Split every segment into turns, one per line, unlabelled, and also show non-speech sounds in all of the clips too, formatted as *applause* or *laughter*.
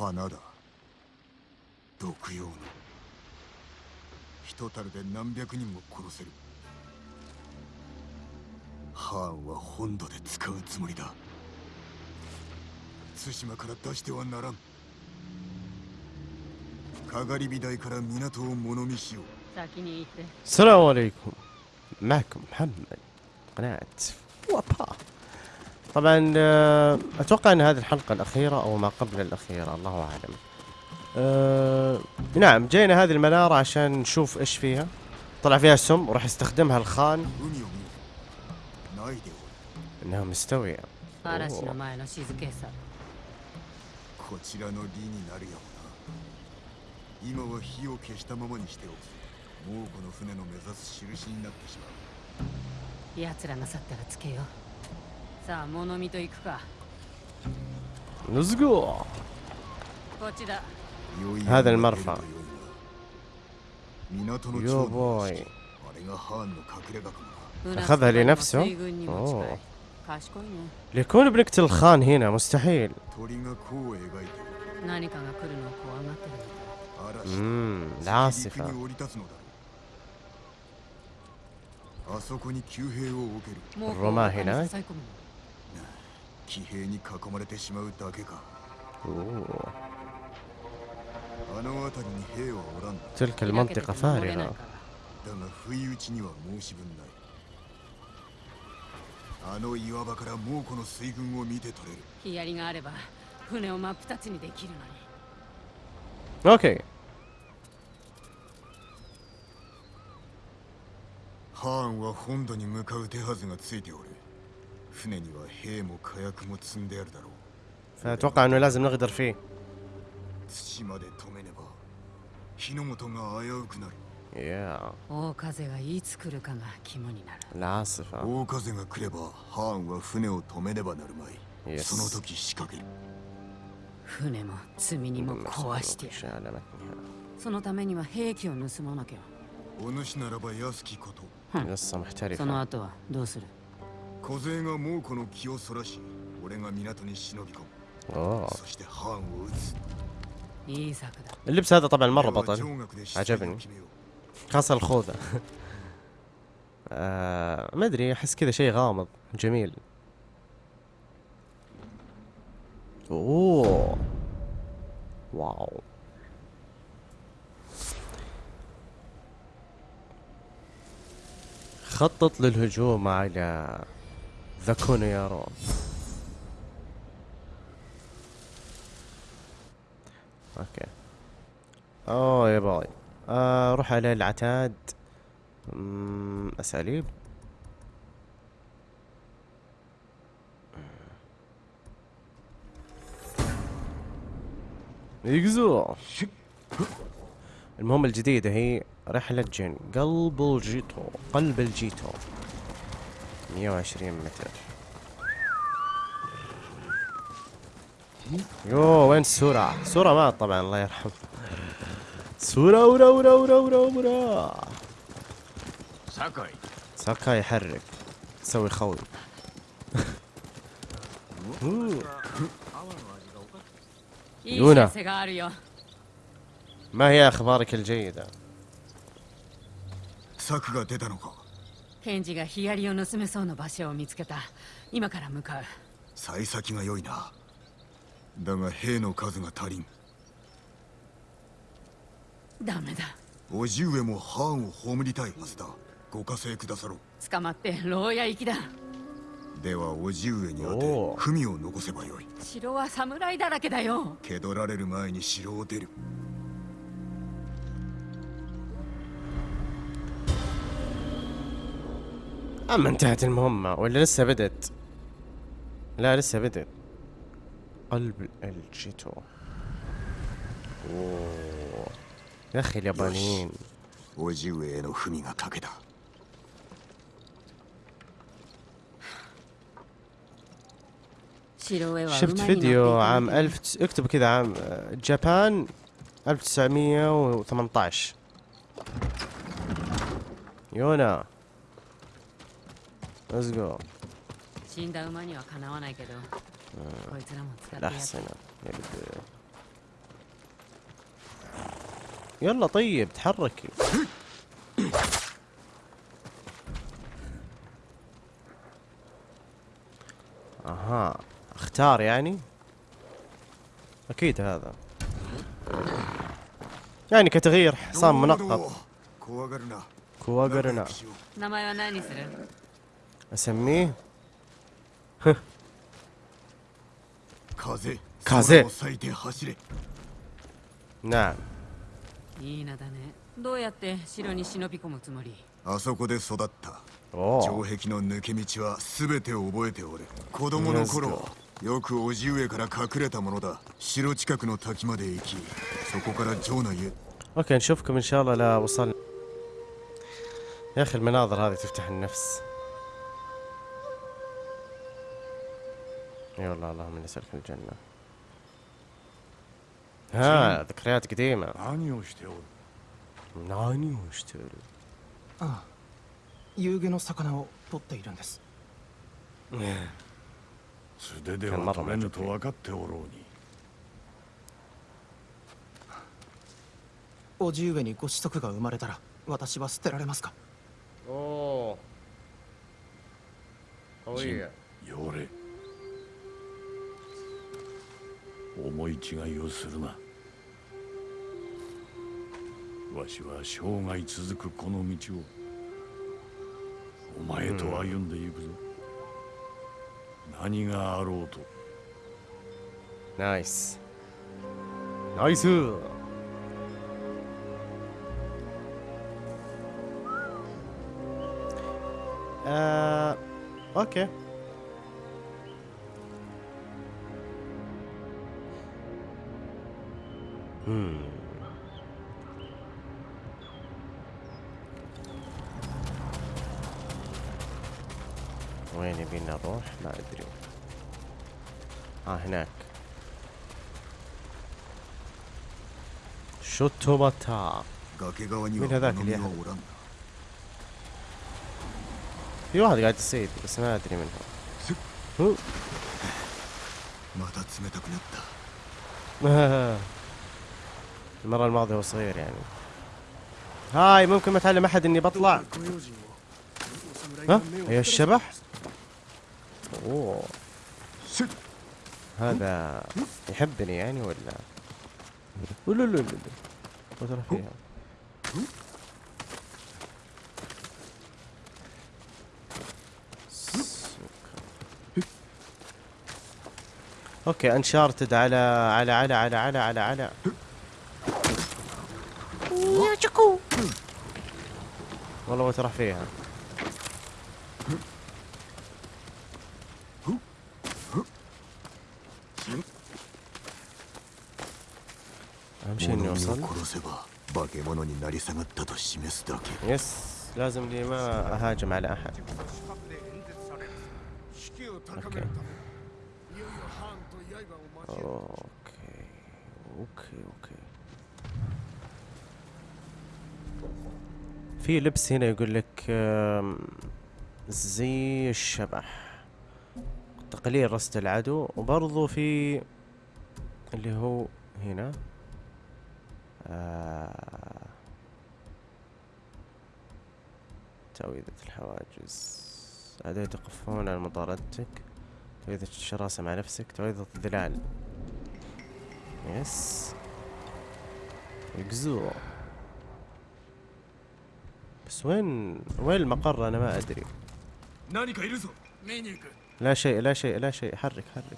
花だ毒用の一たるで何百人も殺せるハーンは本土で使うつもりだ対馬から出してはならんかがり火台から港を物見しよう
السلام عليكم معكم محمد قناة وابا طبعا آه، أتوقع إن هذه الحلقة الأخيرة أو ما قبل الأخيرة الله أعلم. أه نعم جينا هذه المنارة عشان نشوف إيش فيها. طلع فيها سم وراح يستخدمها الخان. انها
مستويه أوه. さ
こちらの利になるやもな今は火を消したままにしておく猛虎の船の目指す印になってしまう
奴らが去ったらつけようさあ物見と行くか
Let's go
こっちだ
هذا المرفأ
港の
يو
長の
بوي
あれがハーンの隠れ家かもな
أخذها لنفسه؟
水軍にも近い
أوه.
賢いね
ليكون بنقتل الخان هنا مستحيل
鳥が弧を描いておる
何かが来るのを怖がってるのか
嵐
امم
陸
العاصفة
に降 騎兵に囲まれてしまうだけか。あの辺りに兵はおらん
チェルケルマン
テ
だが不意打ちには申し分ない。あの岩場から猛虎の水軍を見て取れる。
ヒアリがあれば船を真っ二つにできるのに。
OK
ハーンは本土に向かう手はずがついておる。船には兵も火薬も積んであるだろう
فاتوقع انه لازم نغدر فيه
土まで止めねば火の元が危うくなる
يا
大風がいつ来るかが肝になる
العاصفة
大風が来ればハーンは船を止めねばなるまい
يس
その時仕掛ける
船も積み荷も壊してやる
شالمتنها
そのためには兵器を盗まなきゃ
お主ならば安きこと
قصة
その
محترفة
後はどうする
小勢が猛虎の気をそらし俺が港に忍び込む
اوه
そしてハーンを撃つ
いい策だ
اللبس هذا طبعا مرة
俺は
بطل
上学で
عجبني
出撃を決めよう
خاصة الخوذة آه ما ادري احس كذا شيء غامض جميل اوه واو خطط للهجوم على ذاكونيارو أوكي. أوه يا باي. آه روح على العتاد. اساليب يقزو. المهمة الجديدة هي رحلة جن. قلب الجيتو. قلب الجيتو. 120 متر يو وين السورة؟ سورة مات طبعا الله يرحمه سورة ورا ورا ورا ورا ورا
酒井
ساكا يحرك يسوي خوي أوه.
いい
言うな
知らせがあるよ
ما هي اخبارك الجيدة؟
策が出たのか
ケンジがヒヤリを盗めそうな場所を見つけた。今から向かう。
幸先が良いな。だが兵の数が足りん。
ダメだ。
叔父上もハーンを葬りたいはずだ。ご加勢くださろう。
捕まって牢屋行きだ。
では叔父上に当て文を残せばよい。
城は侍だらけだよ。
蹴取られる前に城を出る
أما انتهت المهمة ولا لسه بدت؟ لا لسه بدت. قلب الجيتو. يا أخي اليابانيين. شفت فيديو عام
ألف
تس... اكتب كذا عام جابان 1918 يونا. ليتس جو
死んだ馬にはかなわないけどこいつらも使ってやっ
الأحصنة يبدو يلا طيب تحركي اها اختار يعني اكيد هذا يعني كتغيير حصان منقط
怖がるな
كواغرنا اسميه
風
風
空を裂いて走れ
نعم
いい名だねどうやって城に忍び込むつもり
あそこで育った
اوه
城壁の抜け道は全て覚えておる子供の頃よく叔父上から隠れたものだ城近くの滝まで行きそこから城内へ
اوكي نشوفكم ان شاء الله لا وصلنا يا اخي المناظر هذه تفتح النفس اي والله اللهم نسألك الجنة ها ذكريات قديمة
何をしておる
ناني واشتري
ああ夕げの魚を取っているんです
素手では取れぬと分かっておろうに
叔父上にご子息が生まれたら私は捨てられますか
اوه قوية
よれ 思い違いをするな。わしは生涯続くこの道をお前と歩んでいくぞ、うん、何があろうと。
ナイス。ナイス。あー、オッ
ケー Hmm. وين
يبينا نروح؟
ما
أدري.
ها آه
هناك.
شوتوماتا من هذاك اللي
في واحد أيوة، قاعد يصيد بس ما أدري من هو. *laughs* المرة الماضية هو صغير يعني. هاي ممكن ما تعلم أحد إني بطلع؟ ها؟ أيوه الشبح؟ أوه. هذا يحبني يعني ولا؟ لا لا لا وترى فيها. أوكي انشارتد على على على على على على على. والله وترح فيها. أهم شيء
إني
اوصل يس لازم لي ما أهاجم على أحد. في لبس هنا يقول لك زي الشبح. تقليل رصد العدو. وبرضو في اللي هو هنا آه تعويذة الحواجز. أعداء يتقفون على مطاردتك. تعويذة الشراسة مع نفسك. تعويذة الظلال. يس. يقزو. بس وين وين المقر؟ أنا ما أدري. لا شيء لا شيء لا شيء. حرك حرك.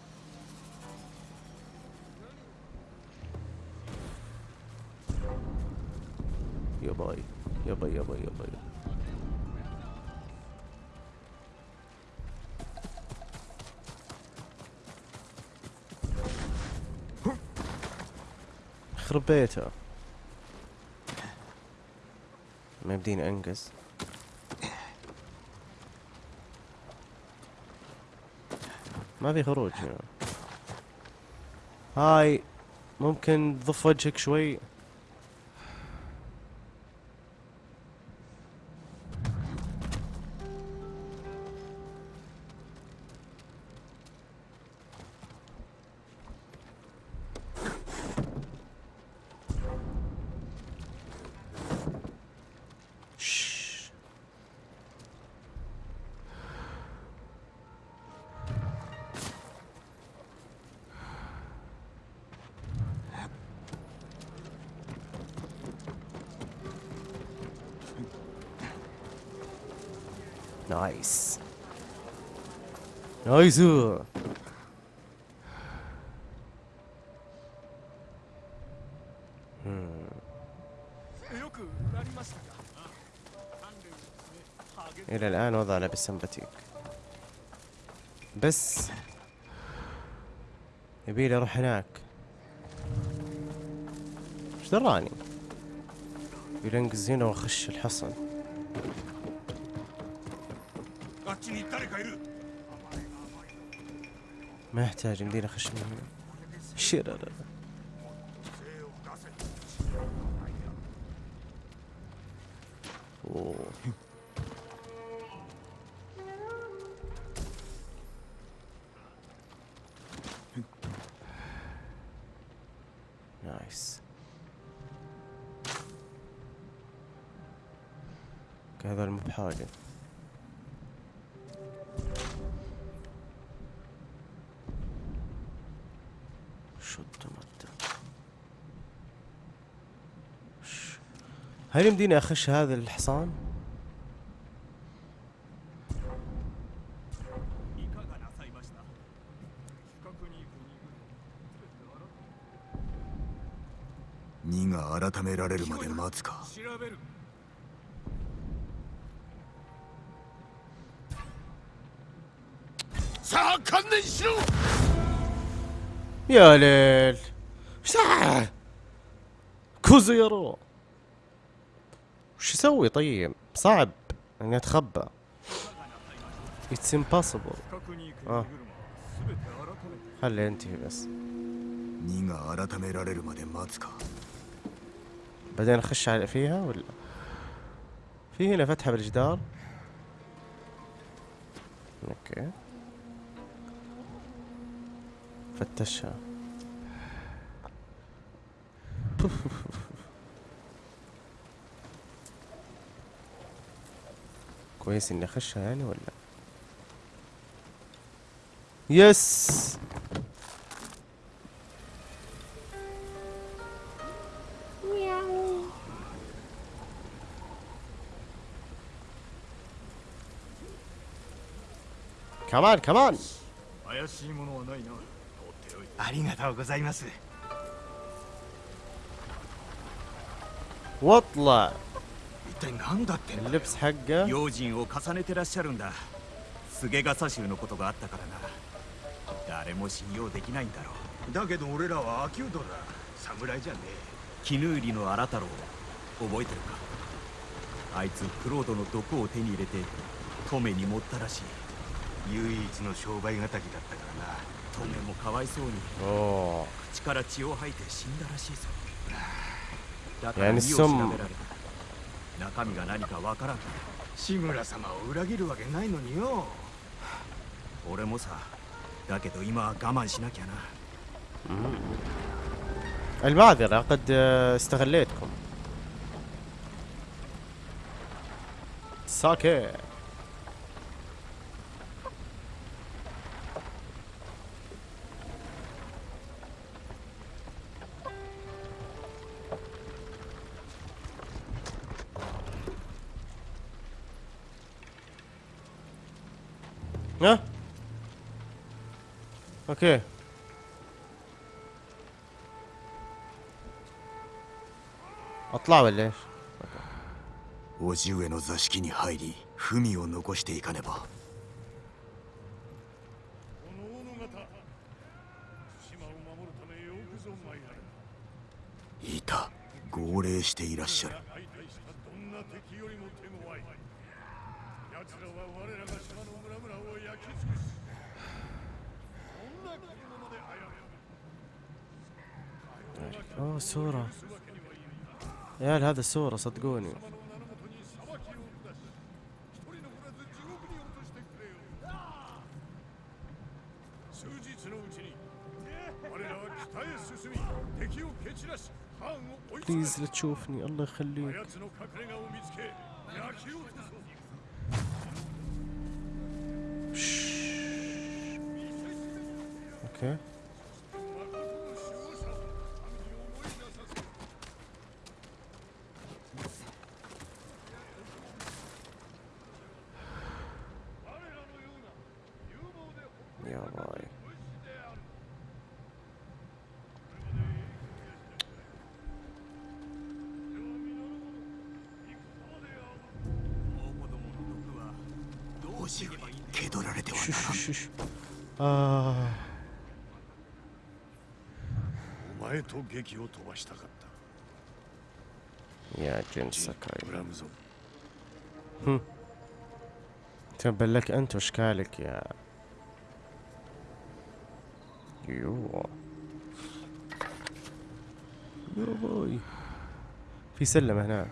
يا باي يا باي يا باي يا باي. يخرب بيته. ما يمديني انقز ما في خروج. هنا هاي ممكن تضف وجهك شوي.
나이스 음.
إلى الآن وضعنا بالسمباتيك بس يبيلي أروح هناك. إيش دراني يبيلي الزينة هنا وأخش الحصن. ما يحتاج يمديني أخش من هل يمديني أخش هذا الحصان؟ يا ليل. ساعة كوزيرو. شو أسوي طيب؟ صعب اني أتخبى. it's impossible
آه.
خلي أنتهي بس. بعدين أخش على فيها ولا؟ في هنا فتحة بالجدار. okay. فتشها. كويس اني اخشها يعني ولا يس كمان كمان
怪しいものはないな放っておいて
ありがとうございます
واطلع
一 体何だってんだ？
よ
用心を重ねてらっしゃるんだ。菅笠衆のことがあったからな。誰も信用できないんだろう。
だけど俺らはアキュードだ。侍じゃねえ。
絹売りの荒太郎覚えてるか？あいつクロードの毒を手に入れて止めに持ったらしい。
唯一の商売敵だったからな。
止めもかわいそうに口から血を吐いて死んだらしいぞ。だから身を調べられた。中身が何かわからん
志村様を裏切るわけないのによ
俺もさだけど今は我慢しなきゃな
المعذرة قد آه، استغليتكم ساكي ها اوكي اطلع ولا ايش؟
叔父上の座敷に入り文を残していかねば
この者方島を守るためよくぞ参られ
いた号令していらっしゃる
相対したどんな敵よりも手強い奴らは我らが島の村々を
أوه سورة. يا عيال هذا سورة صدقوني. بليز لا تشوفني. الله يخليك.
Okay. Şuş şuş şuş. Aa. を見つけ焼き落とそう
اوكي
誠の守護者民に思い出させ
ها
上気取られてはな
شو
ら
شو
ん
شو شو آه
お前と劇を飛ばしたかった
يا جن
ジン
سكاي
ブラムゾン
تبا لك انت واشكالك يا يو يو بوي في سلم هنا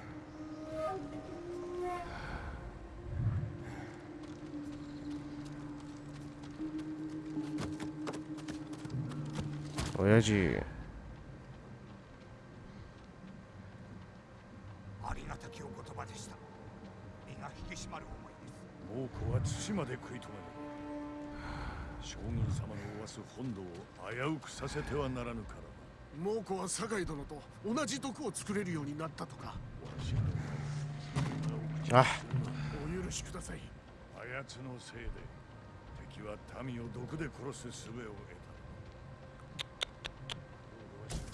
ويجي
虎は対馬で食い止める将軍様のおわす本土を危うくさせてはならぬから。な
猛虎は酒井殿と同じ毒を作れるようになったとか。
わしの
آه
お許しください。
あやつのせいで。敵は民を毒で殺す術を得た。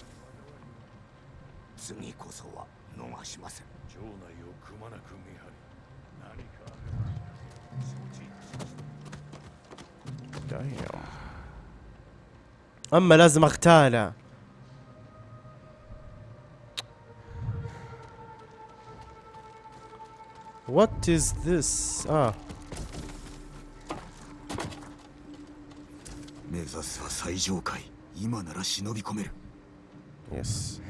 次こそは逃しません。
城内をくまなく見張り
دايم اما لازم اغتاله What is this? اه
目指すは最上階今なら忍び込める
يس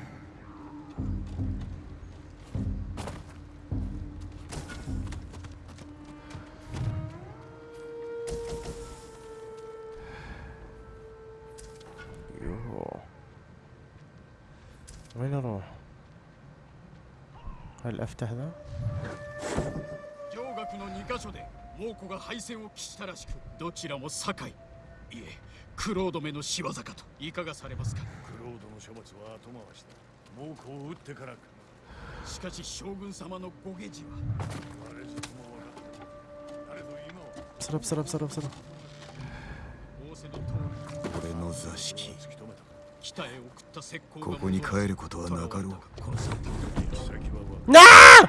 هل افتح ذا؟
上学の2カ所で猛虎が敗戦を喫したらしくどちらも堺いえクロードめの仕業かといかがされますか
クロードの処罰は後回しだ猛虎を撃ってからか
しかし将軍様のご下事は
あれずとも分かってる誰ぞ今は
بسرعة بسرعة بسرعة بسرعة
仰せの通り
俺の座敷
突き止めたか
北へ送った石膏が
ここに帰ることはなかろう
آه!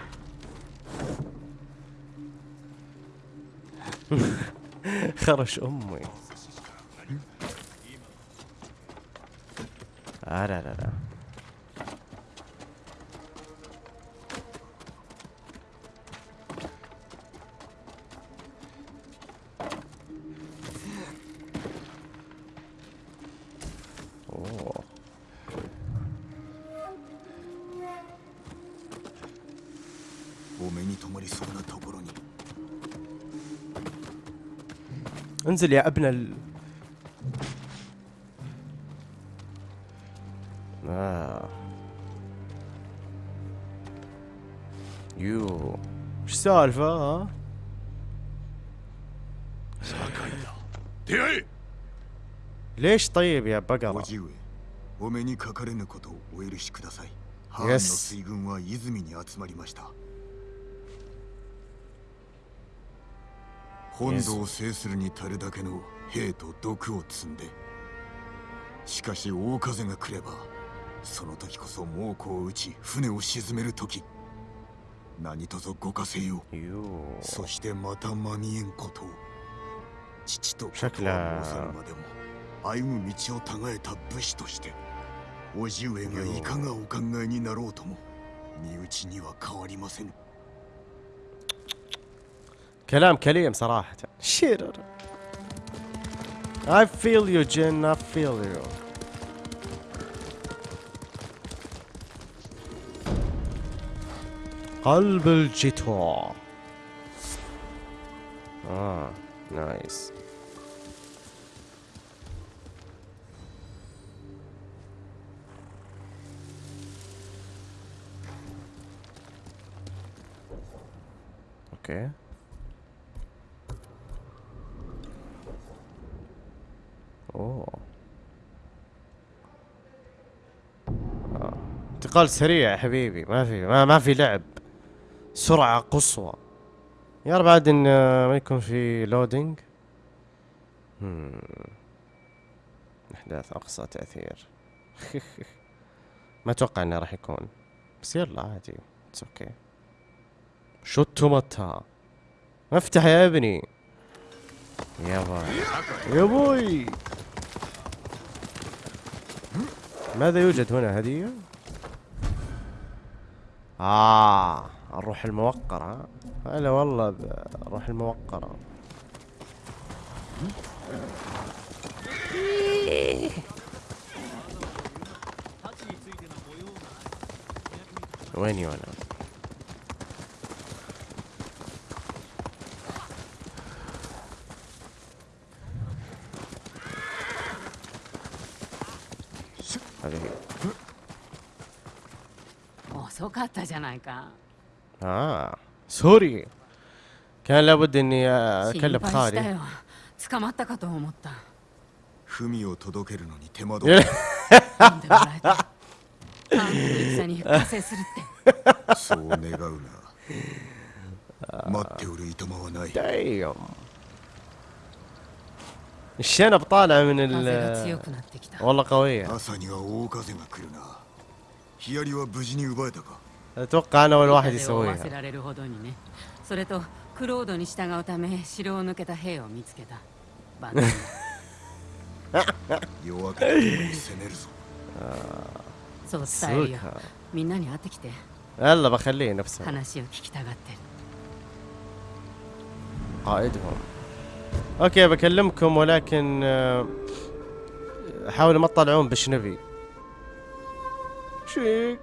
خرش أمي آه لا لا لا انزل يا ابن ال آه. يو. إيش السالفة؟ ها؟ ليش طيب يا بقرة؟
يس 本土を制するに足るだけの兵と毒を積んでしかし大風が来ればその時こそ猛虎を撃ち船を沈める時何とぞご加勢よそしてまた間見えんことを父と
シャク
こと申さぬまでも歩む道を違えた武士として叔父上がいかがお考えになろうとも身内には変わりません
كلام كليم صراحة. شيرر I feel you Jin. I feel you. قلب الجيتار آه نايس OK اوه انتقال سريع يا حبيبي. ما في ما, ما في لعب. سرعة قصوى. يا رب عاد إن ما يكون في loading أحداث أقصى تأثير. *laughs* ما أتوقع إنه راح يكون. بس يلا عادي. it's OK شو التوماتا افتح يا ابني. يا باي. يا بوي ماذا يوجد هنا هدية؟ آه الروح الموقرة هلا والله الروح الموقرة ويني وأنا؟
遅かったじゃないか
آه سوري كان لابد اني
心
اكلم
配した
خالي
よ捕まったかと思った
文を届けるのに手間
い
取
や
る
読んでもらえた韓国の戦に復活するって
そう願うが待っておるいとまはない
دايم الشنب طالع من
風が強
ال
くなってきた
والله قوية اتوقع انا اول واحد
風を追わせ
يسويها
られるほどにねそれとクロードに従うため城を抜けた兵を見つけた万全だ
夜明けとともに攻めるぞ
そう伝えるよ
سوكا
みんなに会ってきて
يلا بخليه نفسه
話を聞きたがってる
قائدهم اوكي بكلمكم ولكن آه، حاولوا ما تطلعون بشنبي شيك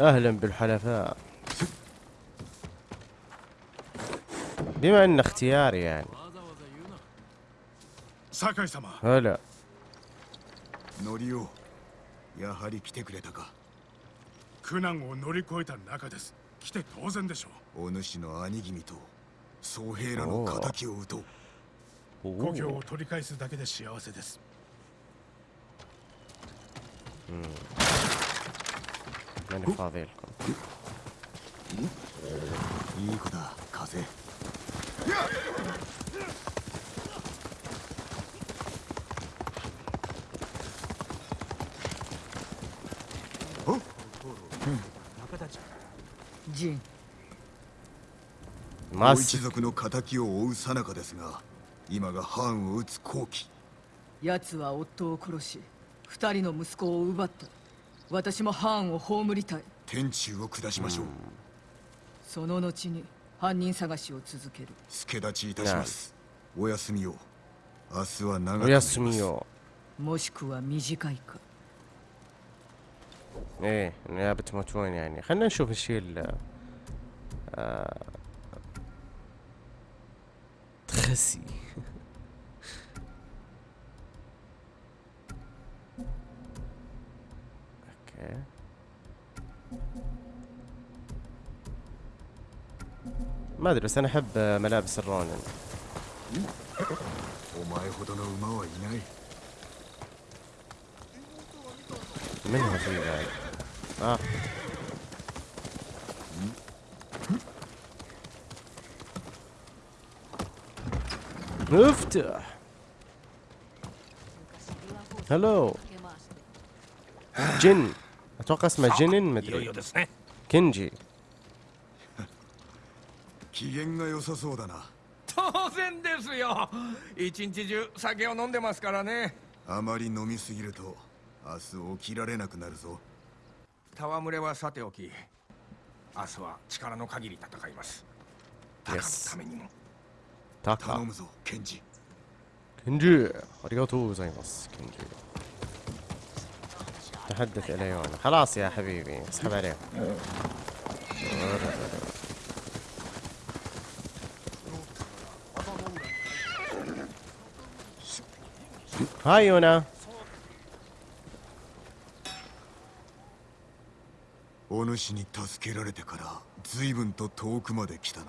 اهلا بالحلفاء بما ان اختياري يعني
酒井様
هلا
乗りようやはり来てくれたか
苦難を乗り越えた中です来て当然でしょ
お主の兄君と 総兵らの敵を討とう。
故郷を取り返すだけで幸せです、
いい子だ風。
ジンジン
ما
ご一族の敵を追う最中ですが今が藩を討つ好機
奴は夫を殺し二人の息子を奪った私も藩を葬りたい
天誅を下しましょう
その後に犯人探しを続ける
助立ちいたしますお休みを明日は長く
وياسميو
もしくは短いか
ايه يا بتموتون يعني خلينا نشوف الشيء خسي أوكي ما أدري بس أنا أحب ملابس الرونن. منها في بعد. آه. افتح هلو جن اتوقع اسمه جنن مدري
ですね
كنجي
機嫌が良さそうだな
当然ですよ一日中酒を飲んでますからね
あまり飲みすぎると明日起きられなくなるぞ
戯れはさておき明日は力の限り戦いますタカの
Yes
ためにも
頼
تاكا
むぞケンジ
كنجي اريغاتو زي بس كنجي تحدث اليونا خلاص يا حبيبي اسحب عليه هاي يونا
お主に助けられてから随分と遠くまで来たな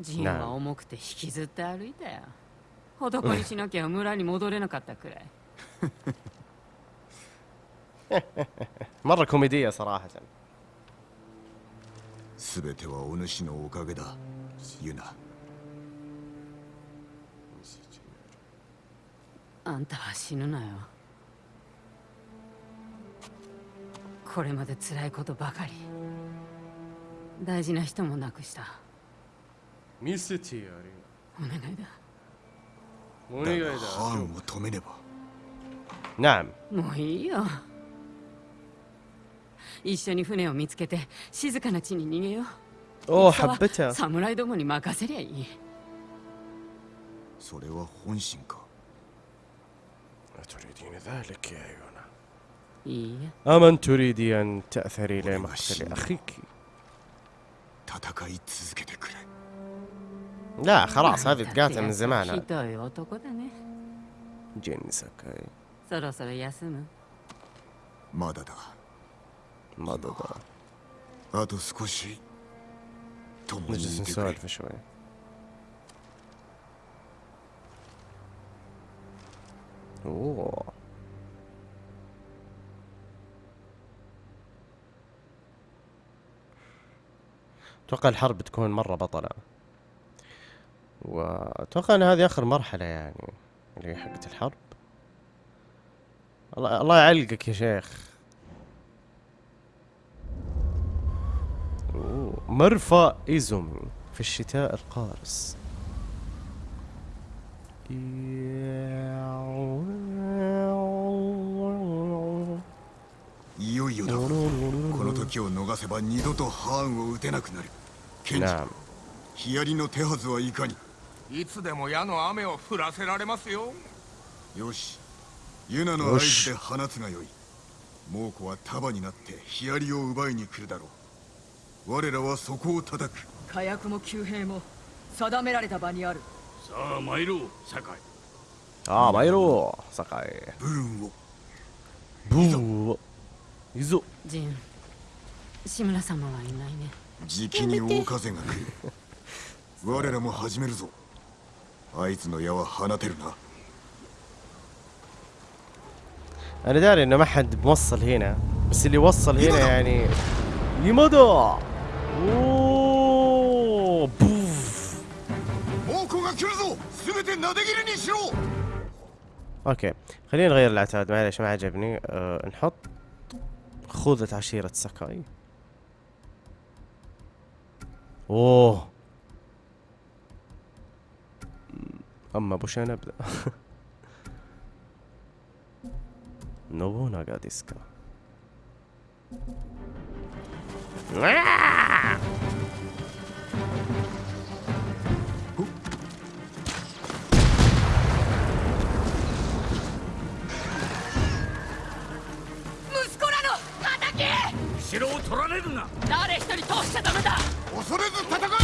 ジンは重くて引きずって歩いたよ男にしなきゃ村に戻れなかったくらい *laughs*
مرة كوميدية صراحة
全てはお主のおかげだユナ
あんたは死ぬなよ これまで辛いことばかり大事な人も亡くした
ميستي يا
お願いだ
ريما
だ
مونيغا
がハーンを止めねば
نعم
もういいよ一緒に船を見つけて静かな地に逃げよう
اوه
戦は
حبتها
侍どもに任せりゃいい
それは本心か
أتريدين ذلك يا يونا
いいえ
أمن تريدي أن تأثري لمقتل أخيك
戦い続けてくれ
لا خلاص هذه تقاتل من زمان.
جيني ساكاي
نجلس نسولف شوي. أوه. أتوقع الحرب تكون مرة بطلة. واتوقع ان هذه اخر مرحلة يعني اللي هي حقت الحرب الله الله يعلقك يا شيخ أوه. مرفأ إيزومي في الشتاء القارس
いよいよだこの時を逃せば二度とハーンを撃てなくなるケンジ
نعم
ヒアリの手はずはいかに
いつでも矢の雨を降らせられますよ。
よし。ユナの合図で放つがよい。猛虎は束になってヒアリを奪いに来るだろう。我らはそこを叩く。
火薬も旧兵も定められた場にある。
さあ参ろう酒井。
ああ参ろう酒井。
ブーンを。ブーンを。
いぞ
ジン志村様はいないね。
じきに大風が来る。*laughs* 我らも始めるぞ。あいつの矢は放てるな
انا داري انه ما حد موصل هنا بس اللي وصل هنا يعني لمدى اوه بوف
猛虎が来るぞ全てなで切りにしろ
اوكي خلينا نغير العتاد معليش ما عجبني أه نحط خوذة عشيرة ساكاي اوه اما بوش نبدا نوبوناغا ديسكا
息子らの叩け
城を取られるな
誰一人通しちゃダメだ
恐れず戦え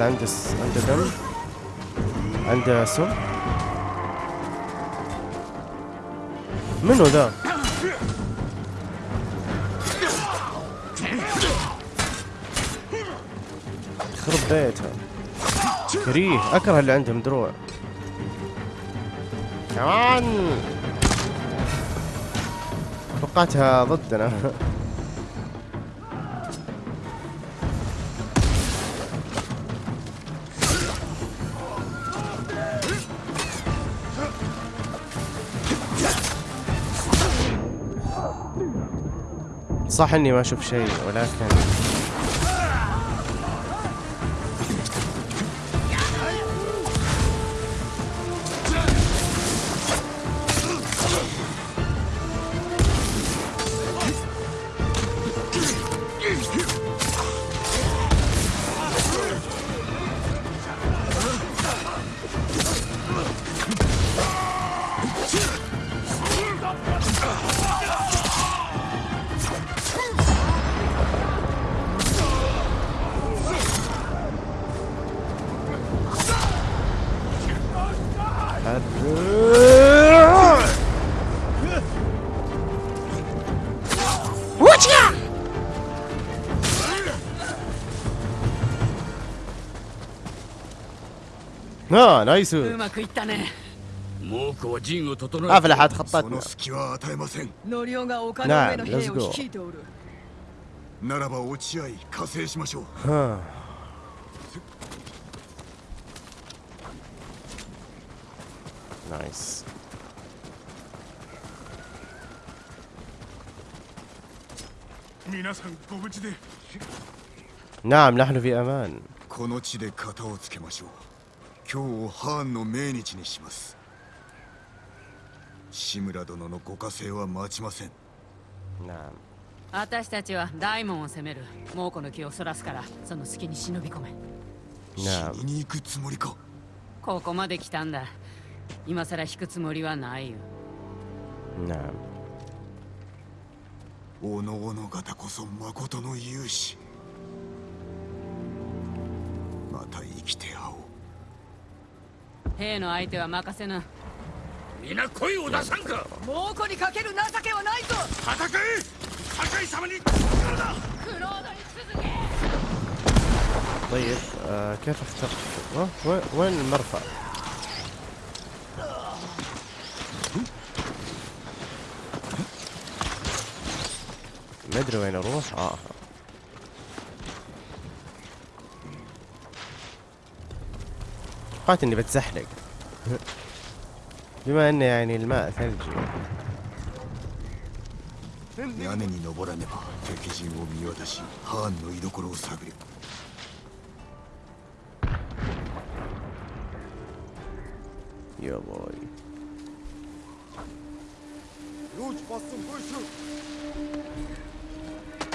のだ
ليتس جو هذا عنده س... عنده دم. عنده سم. منو ذا؟ خرب بيتها. كريه. أكره اللي عندهم دروع كمان. توقعتها ضدنا. *laughs* صح إني ما أشوف شيء ولكن اه نايس
うまくいったね
猛虎は陣を整え
افلحت
そ
خطتنا
の隙は与えません
ノリオが丘の上の兵を率いておる
ならば落ち合い加勢しましょう
ها نايس
皆さんご無事で
نعم نحن في امان
この地で型をつけましょう 今日をハーンの命日にします。志村殿のご加勢は待ちません。
なあ
私たちは大門を攻める猛虎の気をそらすからその隙に忍び込め。
なあ
死にに行くつもりか。
ここまで来たんだ。今さら引くつもりはないよ。
なあ
おのおの方こそ誠の勇士。また生きてや
兵の相手は任せな
皆声を出さんか
猛虎にかける情けはないぞ
戦え酒井様に
طيب آه كيف اخترت أه؟ وين وين المرفأ ما ادري وين اروح اه توقعت اني بتزحلق بما إن يعني الماء ثلجي يا باي.
روش باصم برشو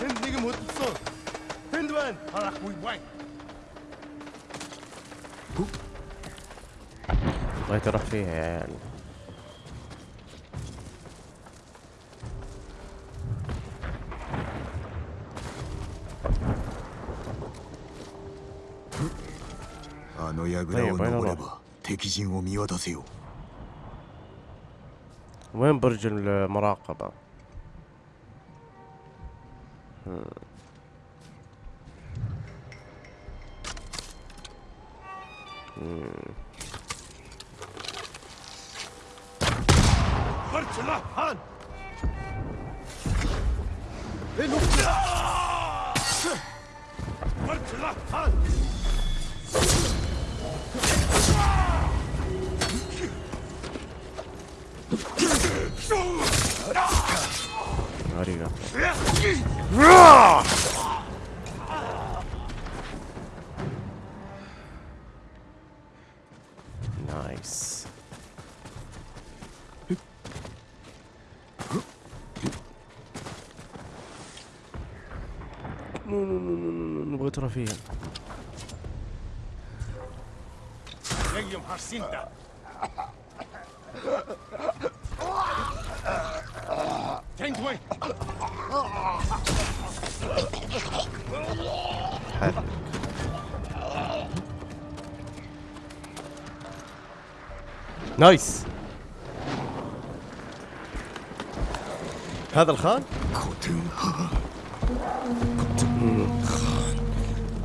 هند نجم هتلصان هند وين؟ هلا أخوي وين
بغيت أروح فيها يا
يعني. عيال طيب،
وين برج المراقبة؟ نايس. هذا الخان؟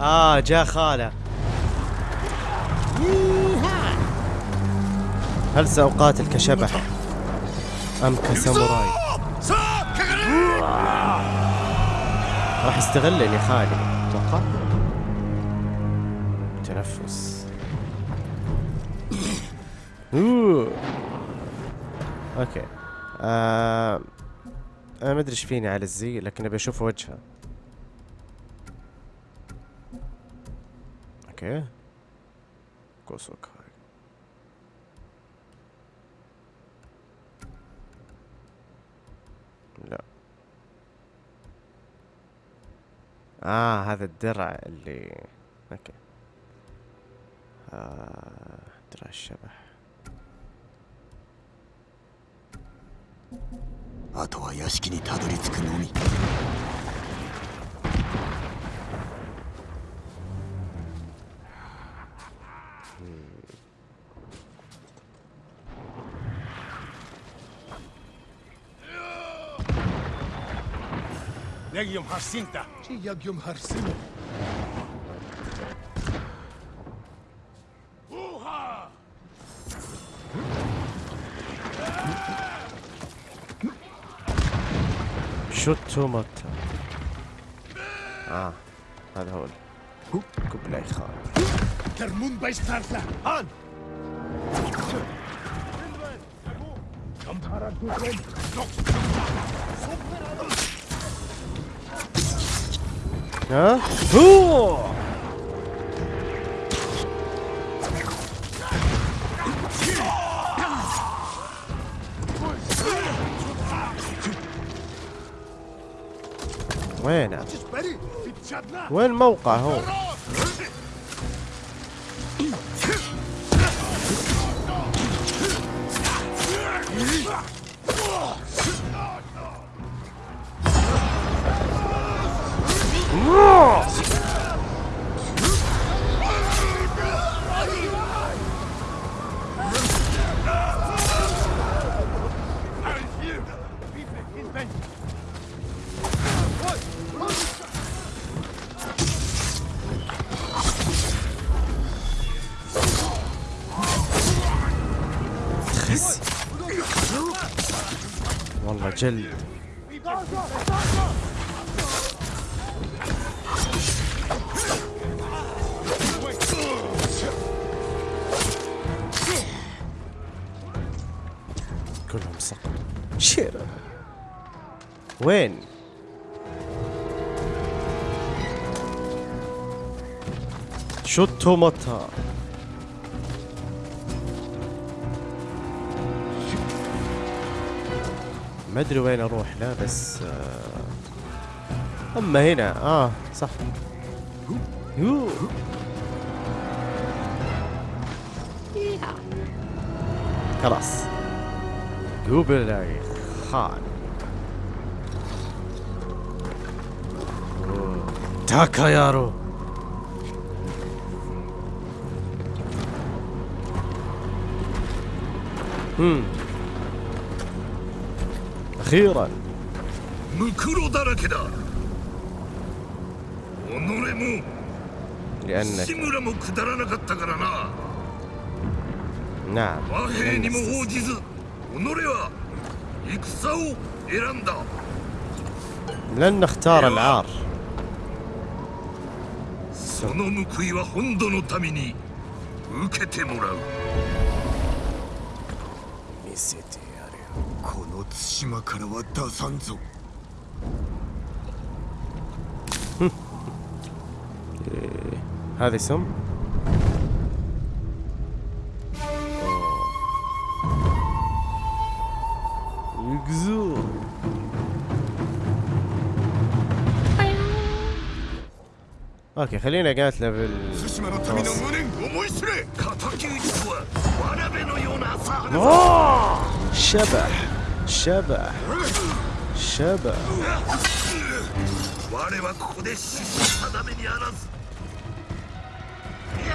آه جاء خاله. هل سأقاتل كشبح أم كساموراي؟ راح يستغلني خالي. أتوقع. أوه. OK. آه... أنا ما أدري إيش فيني على الزي لكن أبي أشوف وجهه. OK. كوسوكاي لا. آه هذا الدرع اللي أوكي. آه درع الشبح.
あとは屋敷にたどり着くのみ
يجيم هارسينتا شي يجيم هارسينتا
شوتو موتا آه هذا هو كوبلاي خان
Der Mundbeißpflanzer! An!
ها هو وينه؟ وين موقع هو؟ جلد. كلهم سقطوا. شير. وين؟ شوتو مطا ما أدري وين أروح لا بس آه أما هنا آه صح. يو خلاص قبل خان. تاكا يارو هم. اخيرا
ムクロだらけだ己も
لانك
志村もくだらなかったからな
نعم
和平にも応じず己は戦を選んだ
لن نختار العار
その報いは本土の民に受けてもらう
対馬からは出さんぞ
هذه سم يقزو اوكي خلينا قاتله بال
対馬の民の無念思い知れ敵討ちとはわらべのような浅はかさ
أوه! شبح シャバシャバ
我はここで死死だめにあらず。
いや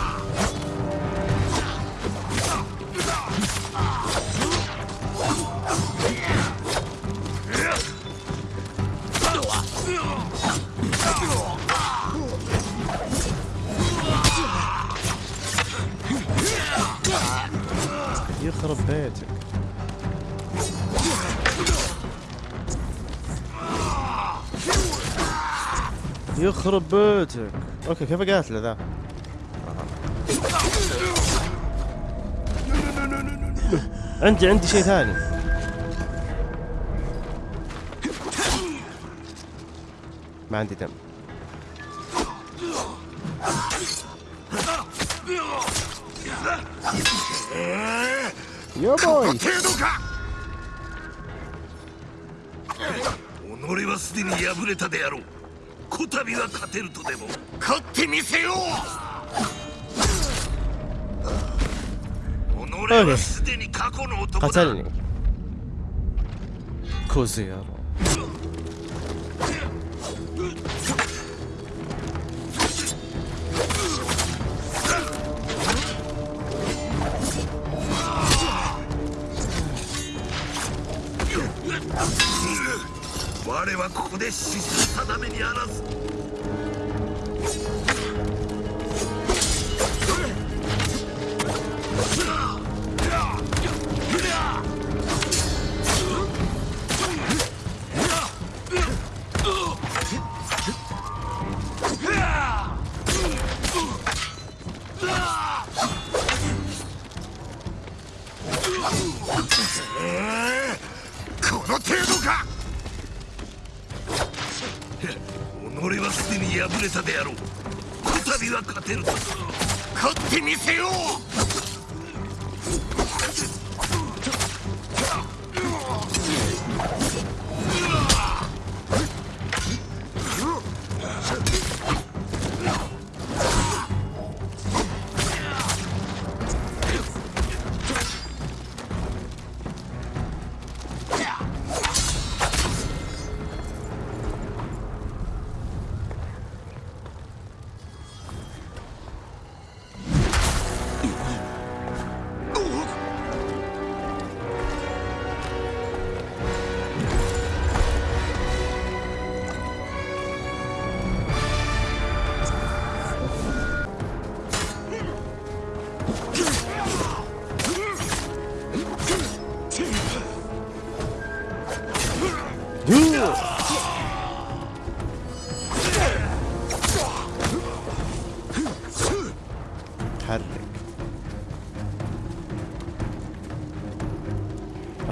ー يخرب بيتك يخرب بيتك. أوكي كيف قاتله ذا؟ عندي عندي شيء ثاني. ما عندي دم. よぼい。
程度か。己はすでに敗れたであろう。こたびは勝てるとでも。勝ってみせよう。己はすでに過去の男だ。
勝てるね小僧
我はここで死す定めにあらず」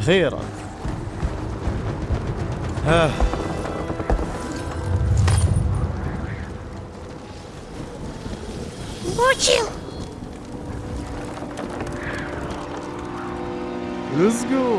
أخيرا. ها. بوتشيو ليتس جو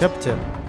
Captain.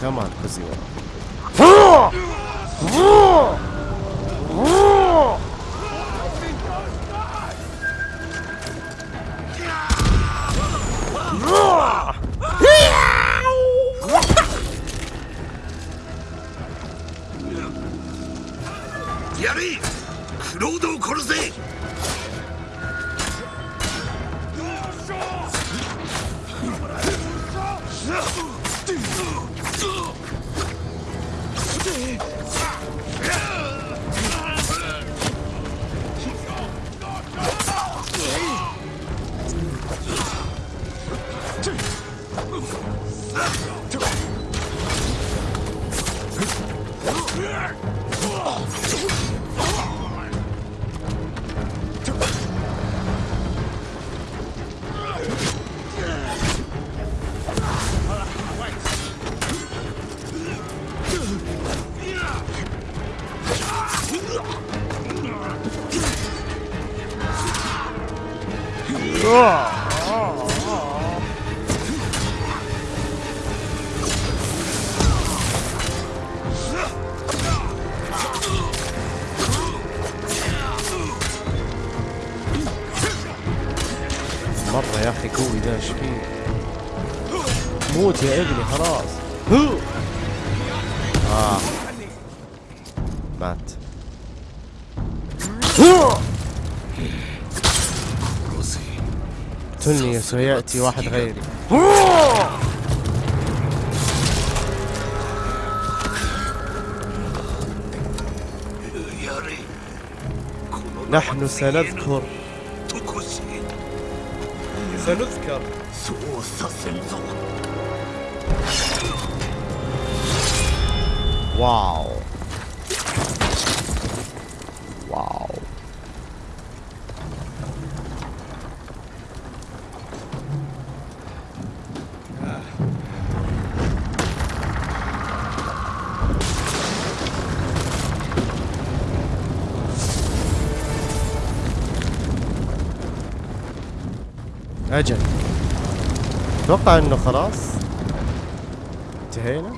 Come on, pussy. سيأتي واحد غيري. نحن سنذكر. سنذكر. واو. أجل. أتوقع إنه خلاص. انتهينا.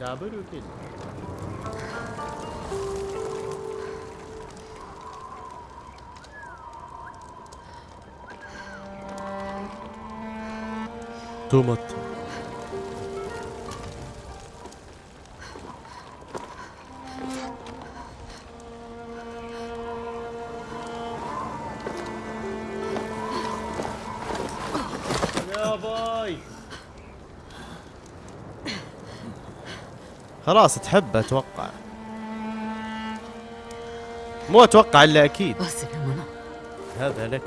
دابر تومت. يا خلاص تحب أتوقع. مو أتوقع إلا أكيد.
هذا لك.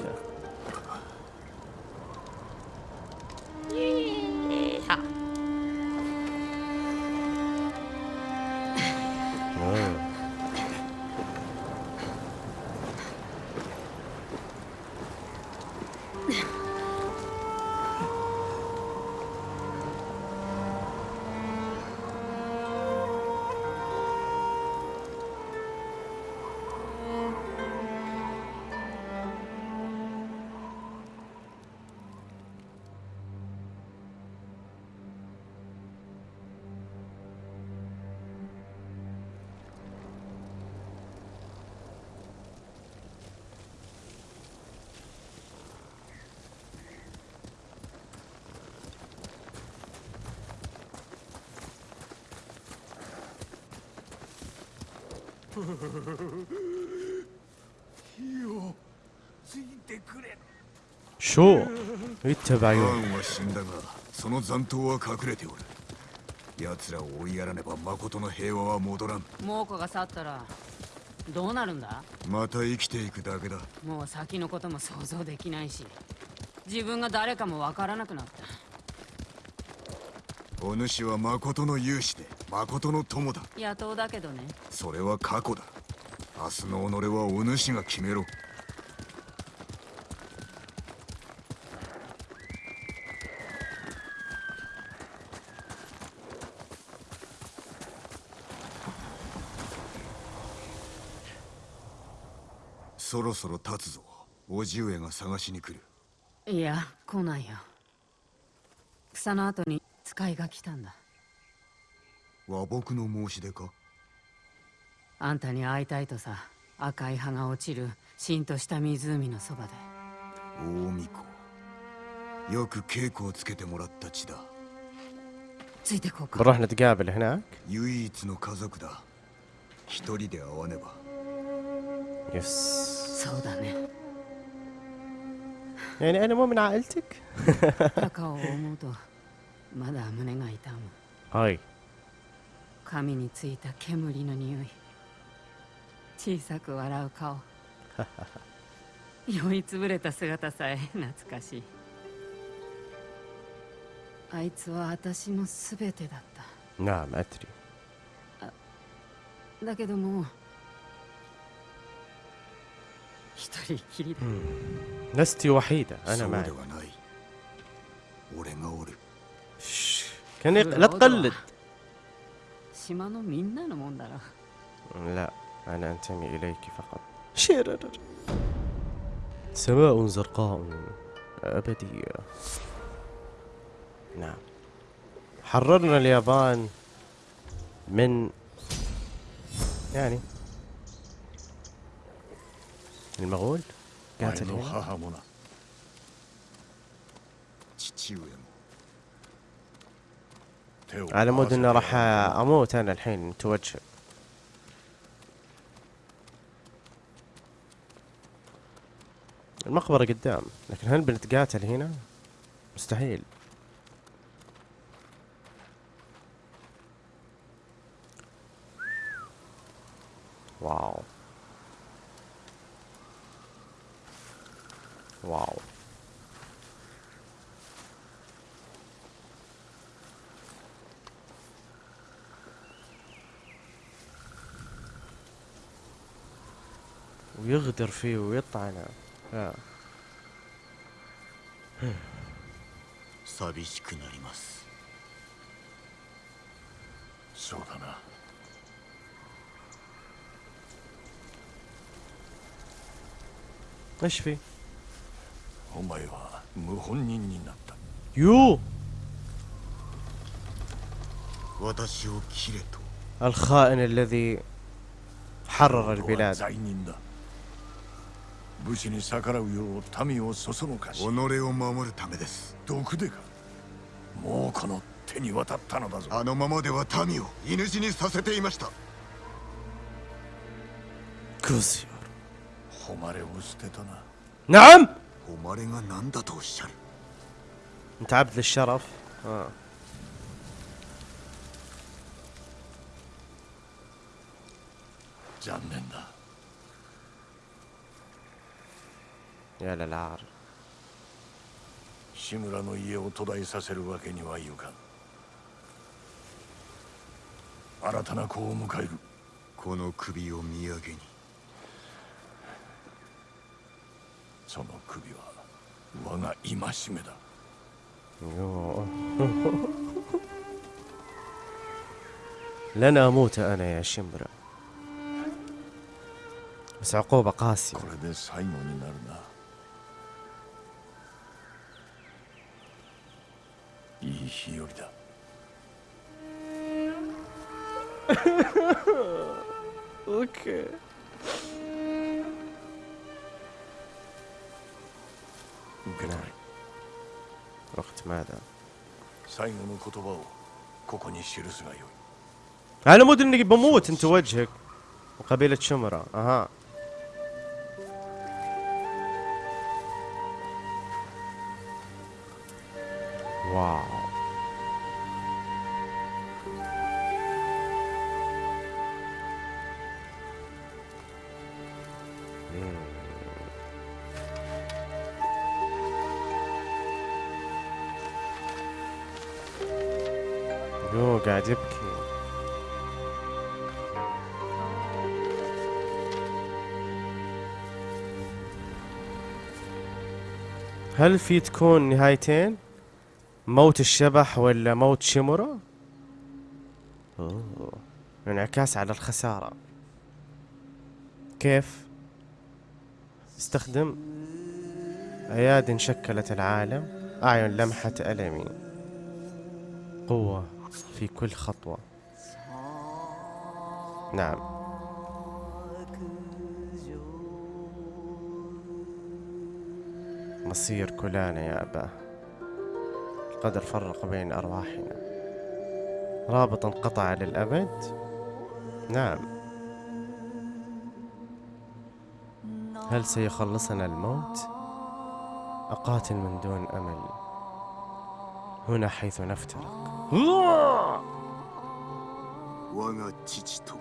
シ
ョー言って
ばよ。は死んだが、その残党は隠れておる。奴らを追いやらねば誠の平和は戻らん。
猛虎が去ったら、どうなるんだ？
また生きていくだけだ。
もう先のことも想像できないし、自分が誰かもわからなくなった。
お主は誠の勇士で誠の友だ。
野党だけどね。
それは過去だ。明日の己はお主が決めろ。そろそろ立つぞ。叔父上が探しに来る。
いや来ないよ。草の後に使いが来たんだ
和睦の申し出か
あんたに会いたいとさ赤い葉が落ちるしんとした湖のそばで
大巫女よく稽古をつけてもらった地だ
ついてこうか
بنروح نتقابل هناك
唯一の家族だ一人で会わねば
يس
そうだね
يعني انا مو من عائلتك
赤を思うとまだ胸が痛む
هاي
髪についた煙の匂い小さく笑う顔*laughs* 酔いつぶれた姿さえ懐かしいあいつは私の全てだっ
نعم ادري
ただけどもう一人きりだ
لست وحيدة
そ
انا
う
معك
ではない俺がおる
كان يق... لا تقلد لا أنا أنتمي إليك فقط. شيرر. سماء زرقاء أبدية نعم. حررنا اليابان من يعني. المغول؟ قاتل
هنا
على مود
إنه
راح أموت أنا الحين متوجه. المقبرة قدام لكن هل بنتقاتل هنا؟ مستحيل. واو. واو. ويغدر فيه ويطعنه آه.
寂しくなります
そうだな
ايش في؟
お前は謀反人になった
يو
私を切れと
الخائن الذي حرر
俺は
البلاد
罪人だ 武士に逆らうよう民をそそのかし
己を守るためです
毒でかもうこの手に渡ったのだぞ
あのままでは民を犬死にさせていました
كوزيور
誉れを捨てたな
نعم
誉れが何だとおっしゃる
انت عبد للشرف آه.
残 念だ
يا للعار
志村の家を途絶えさせるわけにはいかん新たな子を迎える
この首を土産に
その首は我が戒めだ
يوه. لن اموت انا يا شمرة بس عقوبة قاسية
いい日和だ *laughs*
اوكي
受け取れ
وقت ماذا؟
最後の言葉をここに記すがよい
على مود اني بموت انت وجهك وقبيلة شمرة اها واو يو قاعد يبكي. هل في تكون نهايتين؟ موت الشبح ولا موت؟ أوه. انعكاس على الخسارة. كيف؟ استخدم. أياد شكلت العالم. أعين لمحة ألمي. قوة. في كل خطوة. نعم. مصير كلانا يا أباه القدر فرق بين أرواحنا. رابط انقطع للأبد؟ نعم. هل سيخلصنا الموت؟ أقاتل من دون أمل. هنا حيث نفترق.
我が父と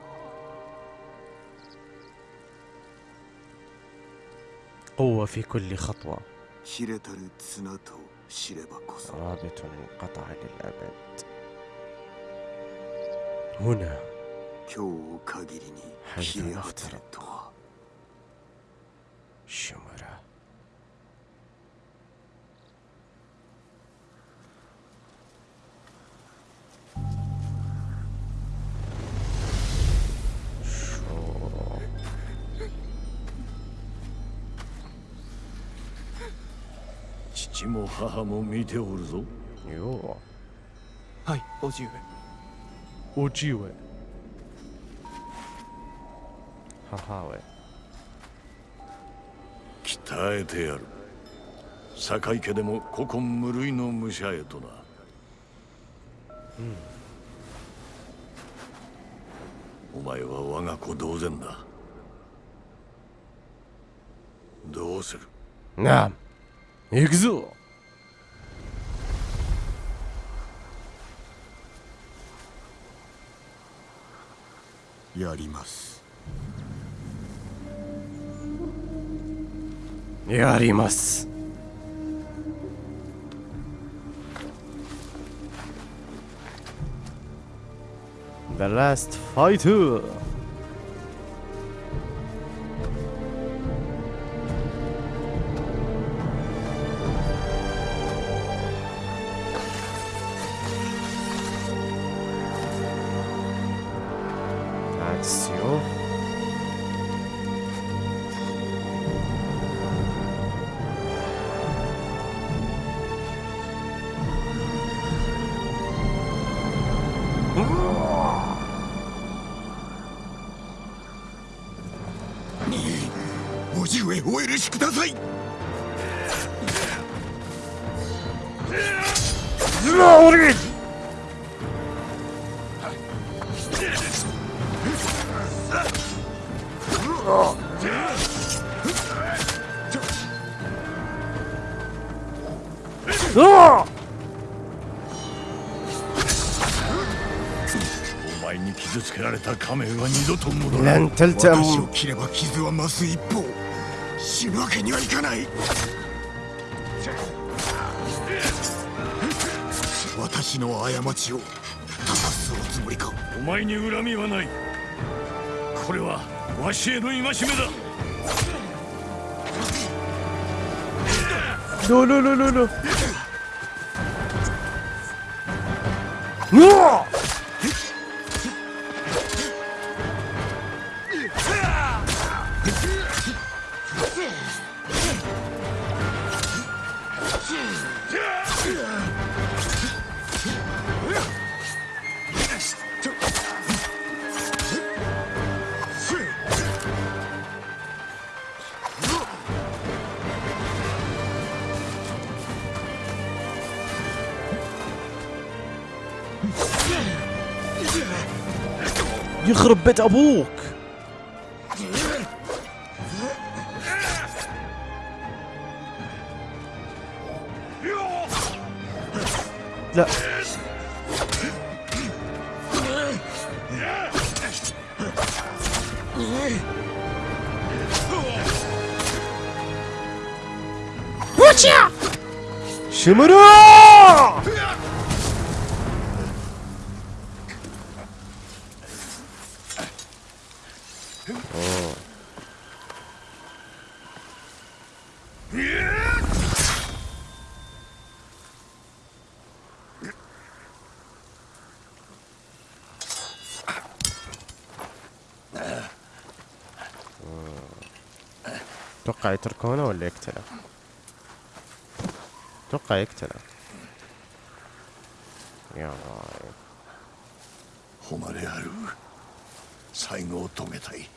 قوة في كل خطوة
切れたる綱と知ればこそ
رابط انقطع للأبد هنا
今日を限りに
حيث
切れ果てる
نفترق
と
父も母も見ておるぞ。
よ
はいおじ上。
おじ上。母上。
鍛えてやる。酒井家でも古今無類の武者へとな。うん。お前は我が子同然だ。どうする？
なあ。行くぞ。
やります。
やります。
ラストフ
ァ
イト
セを切れば傷は増す一方死ぬけにはいかない。私の過ちを正すおつもりか？
お前に恨みはない。これはわしへの戒めだ。
うわ *laughs* يخرب بيت ابوك じゃシュムルー اتوقع يتركونه ولا يقتله اتوقع يقتله يا راي
誉れある最後を遂げたい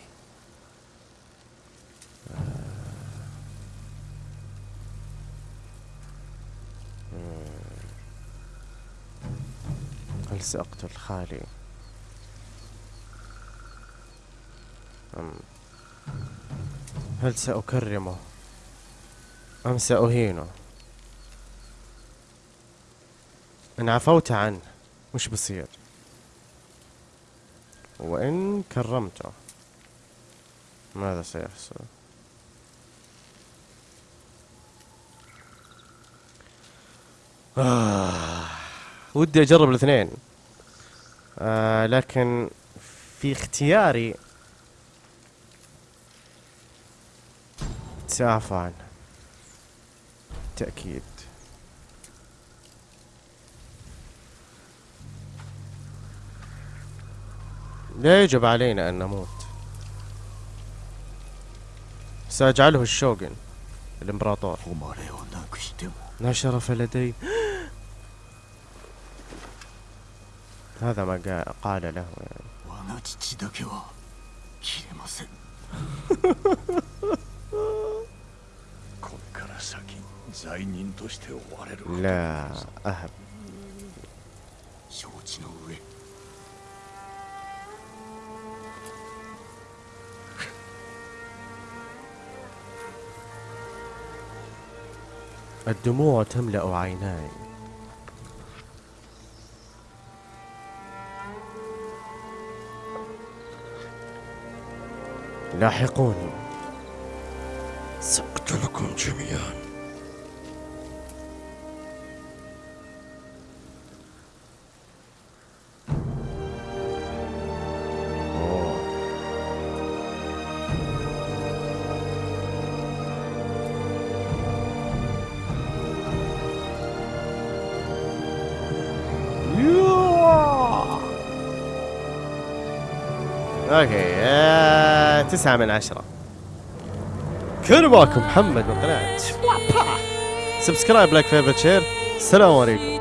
هل سأقتل خالي هل سأكرمه أم سأهينه؟ إن عفوت عنه وش بصير؟ وإن كرمته ماذا سيحصل؟ آه. ودي أجرب الاثنين. آه لكن في اختياري سافة تأكيد. بالتأكيد لا يجب علينا أن نموت. سأجعله الشوغن الإمبراطور. لا شرف لدي هذا ما قال له. يعني *laughs* لا أهب الدموع تملأ عيناي. لاحقوني.
سأقتلكم جميعاً.
تسعة من عشرة. كان معكم محمد من قناة subscribe like favorite share السلام عليكم.